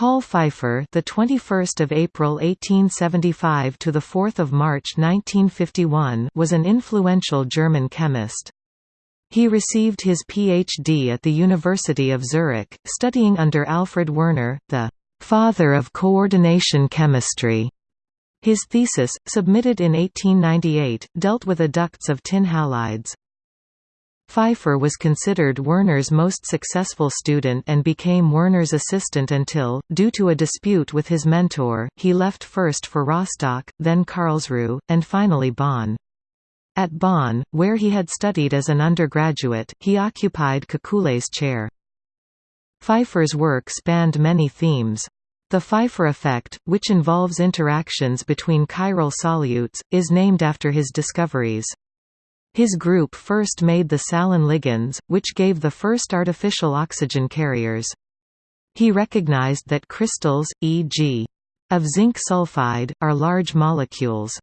Paul Pfeiffer, the 21st of April 1875 to the 4th of March 1951, was an influential German chemist. He received his PhD at the University of Zurich, studying under Alfred Werner, the father of coordination chemistry. His thesis, submitted in 1898, dealt with adducts of tin halides. Pfeiffer was considered Werner's most successful student and became Werner's assistant until, due to a dispute with his mentor, he left first for Rostock, then Karlsruhe, and finally Bonn. At Bonn, where he had studied as an undergraduate, he occupied Kekulé's chair. Pfeiffer's work spanned many themes. The Pfeiffer effect, which involves interactions between chiral solutes, is named after his discoveries. His group first made the salen ligands, which gave the first artificial oxygen carriers. He recognized that crystals, e.g. of zinc sulfide, are large molecules.